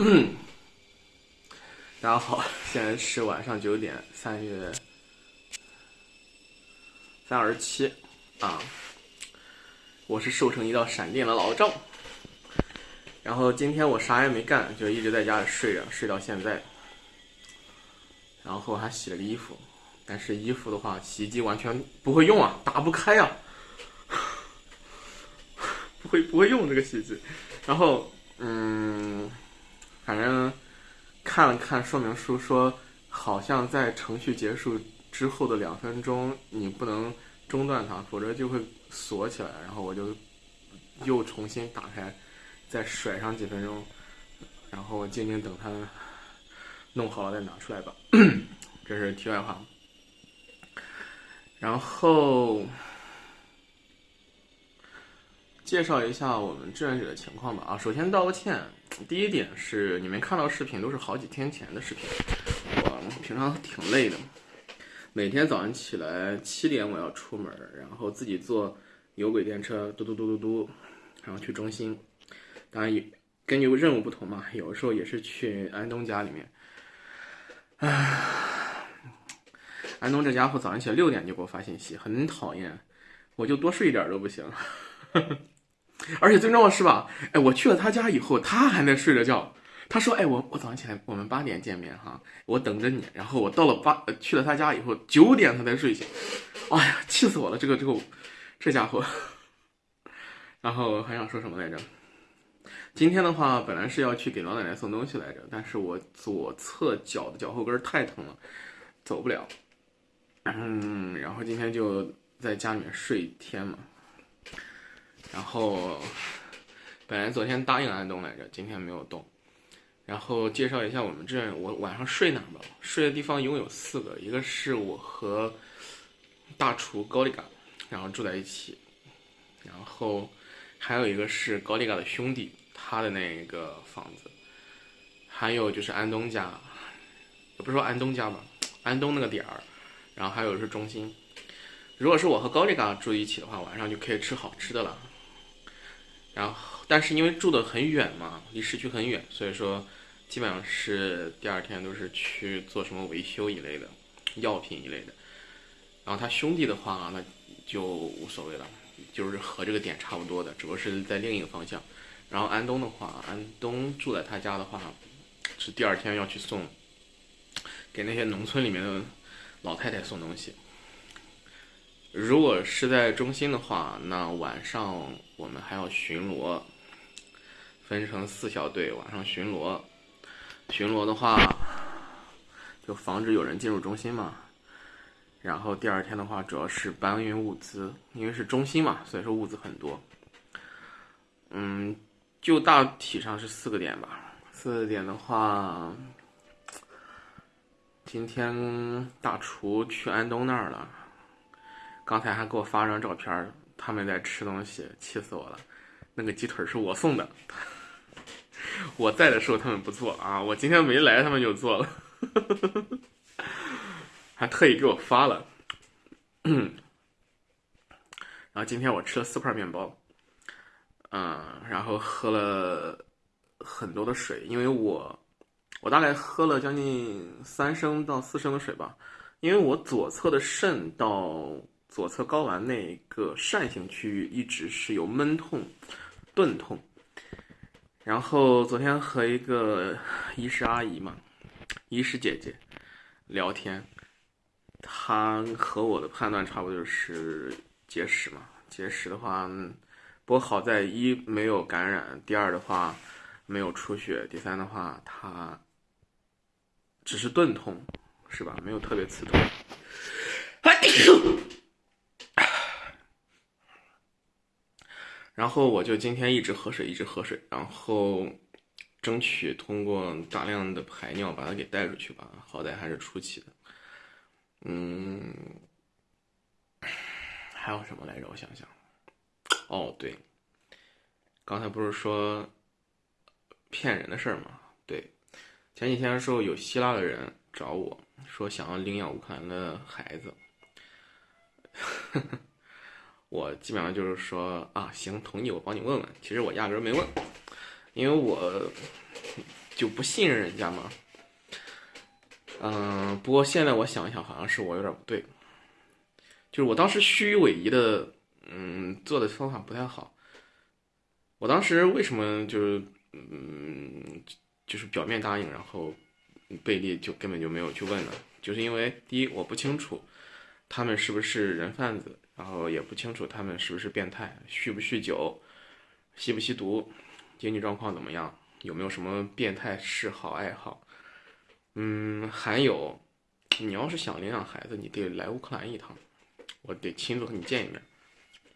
大家好，现在是晚上九点，三月三二十七啊，我是瘦成一道闪电的老赵。然后今天我啥也没干，就一直在家里睡着，睡到现在。然后还洗了个衣服，但是衣服的话，洗衣机完全不会用啊，打不开啊，不会不会用这个洗衣机。然后嗯，反正看了看说明书，说好像在程序结束之后的两分钟，你不能中断它，否则就会锁起来。然后我就又重新打开。再甩上几分钟，然后静静等它弄好了再拿出来吧。这是题外话。然后介绍一下我们志愿者的情况吧。啊，首先道个歉。第一点是你们看到视频都是好几天前的视频。我平常挺累的，每天早上起来七点我要出门，然后自己坐有轨电车嘟嘟嘟嘟嘟，然后去中心。当然，根据任务不同嘛，有的时候也是去安东家里面。唉，安东这家伙早上起来六点就给我发信息，很讨厌，我就多睡一点都不行。而且最重要的是吧，哎，我去了他家以后，他还在睡着觉。他说：“哎，我我早上起来，我们八点见面哈，我等着你。”然后我到了八，去了他家以后，九点他才睡醒。哎呀，气死我了！这个这个这家伙。然后还想说什么来着？今天的话，本来是要去给老奶奶送东西来着，但是我左侧脚的脚后跟太疼了，走不了。嗯，然后今天就在家里面睡一天嘛。然后本来昨天答应安东来着，今天没有动。然后介绍一下我们这，我晚上睡哪吧？睡的地方一共有四个，一个是我和大厨高丽嘎，然后住在一起，然后还有一个是高丽嘎的兄弟。他的那个房子，还有就是安东家，也不是说安东家吧，安东那个点儿，然后还有是中心。如果是我和高丽嘎住一起的话，晚上就可以吃好吃的了。然后，但是因为住的很远嘛，离市区很远，所以说基本上是第二天都是去做什么维修一类的，药品一类的。然后他兄弟的话，那就无所谓了，就是和这个点差不多的，只不过是在另一个方向。然后安东的话，安东住在他家的话，是第二天要去送，给那些农村里面的老太太送东西。如果是在中心的话，那晚上我们还要巡逻，分成四小队晚上巡逻。巡逻的话，就防止有人进入中心嘛。然后第二天的话，主要是搬运物资，因为是中心嘛，所以说物资很多。嗯。就大体上是四个点吧。四个点的话，今天大厨去安东那儿了。刚才还给我发张照片，他们在吃东西，气死我了。那个鸡腿是我送的，我在的时候他们不做啊，我今天没来，他们就做了，还特意给我发了。然后今天我吃了四块面包。嗯，然后喝了很多的水，因为我我大概喝了将近三升到四升的水吧，因为我左侧的肾到左侧睾丸那个扇形区域一直是有闷痛、钝痛，然后昨天和一个医师阿姨嘛，医师姐姐聊天，她和我的判断差不多就是结石嘛，结石的话。不过好在一没有感染，第二的话没有出血，第三的话它只是钝痛，是吧？没有特别刺痛。然后我就今天一直喝水，一直喝水，然后争取通过大量的排尿把它给带出去吧。好歹还是初期的。嗯，还有什么来着？我想想。哦，对，刚才不是说骗人的事儿吗？对，前几天的时候有希腊的人找我说想要领养乌克兰的孩子，呵 呵我基本上就是说啊，行，同意，我帮你问问。其实我压根儿没问，因为我就不信任人家嘛。嗯，不过现在我想一想，好像是我有点不对，就是我当时虚伪的，嗯，做的方法不太好。我当时为什么就是嗯，就是表面答应，然后贝利就根本就没有去问呢？就是因为第一，我不清楚他们是不是人贩子，然后也不清楚他们是不是变态，酗不酗酒，吸不吸毒，经济状况怎么样，有没有什么变态嗜好爱好。嗯，还有，你要是想领养孩子，你得来乌克兰一趟，我得亲自和你见一面。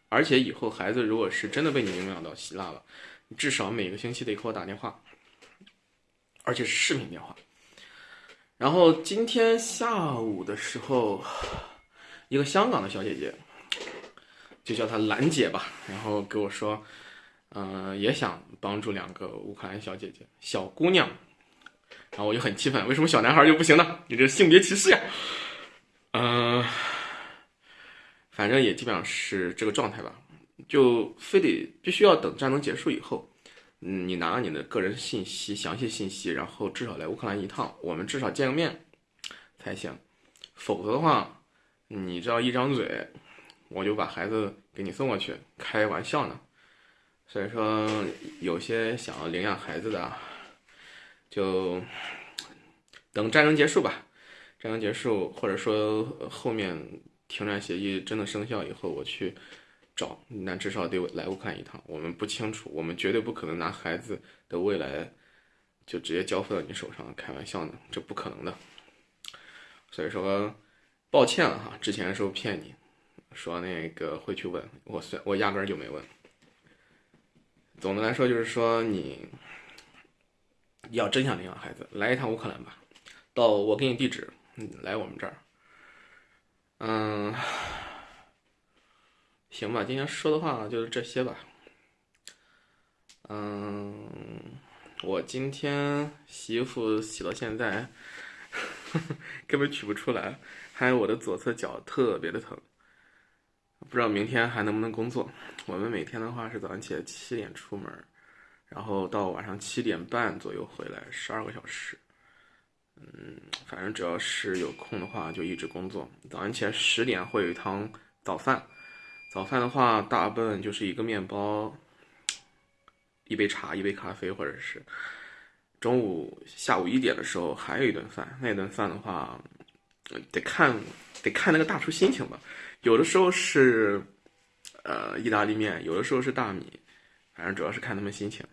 而且以后孩子如果是真的被你领养到希腊了，你至少每个星期得给我打电话，而且是视频电话。然后今天下午的时候，一个香港的小姐姐，就叫她兰姐吧，然后给我说，嗯，也想帮助两个乌克兰小姐姐、小姑娘。然后我就很气愤，为什么小男孩就不行呢？你这性别歧视呀！嗯。反正也基本上是这个状态吧，就非得必须要等战争结束以后，嗯，你拿你的个人信息、详细信息，然后至少来乌克兰一趟，我们至少见个面才行。否则的话，你只要一张嘴，我就把孩子给你送过去，开玩笑呢。所以说，有些想要领养孩子的，就等战争结束吧。战争结束，或者说后面。停战协议真的生效以后，我去找，那至少得来乌克兰一趟。我们不清楚，我们绝对不可能拿孩子的未来就直接交付到你手上，开玩笑呢，这不可能的。所以说，抱歉了哈，之前的时候骗你，说那个会去问，我算我压根儿就没问。总的来说就是说，你要真想领养孩子，来一趟乌克兰吧，到我给你地址，你来我们这儿。嗯，行吧，今天说的话就是这些吧。嗯，我今天洗衣服洗到现在，根本取不出来，还有我的左侧脚特别的疼，不知道明天还能不能工作。我们每天的话是早上起来七点出门，然后到晚上七点半左右回来，十二个小时。嗯，反正只要是有空的话，就一直工作。早上起来十点会有一趟早饭，早饭的话大部分就是一个面包，一杯茶，一杯咖啡，或者是中午、下午一点的时候还有一顿饭。那顿饭的话，得看得看那个大厨心情吧。有的时候是呃意大利面，有的时候是大米，反正主要是看他们心情。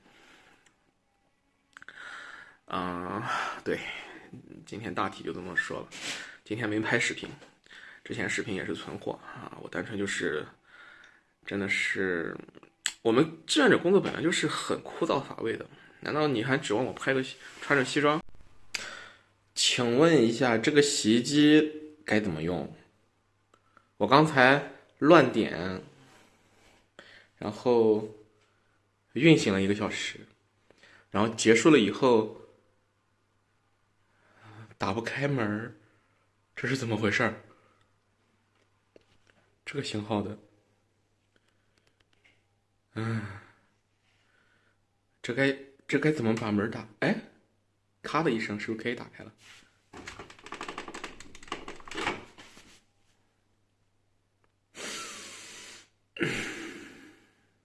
嗯，对。今天大体就这么说了，今天没拍视频，之前视频也是存货啊。我单纯就是，真的是，我们志愿者工作本来就是很枯燥乏味的，难道你还指望我拍个穿着西装？请问一下，这个洗衣机该怎么用？我刚才乱点，然后运行了一个小时，然后结束了以后。打不开门这是怎么回事这个型号的，嗯，这该这该怎么把门打？哎，咔的一声，是不是可以打开了？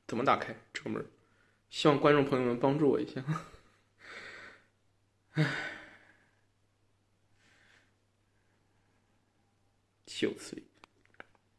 怎么打开这个门？希望观众朋友们帮助我一下。哎。就此。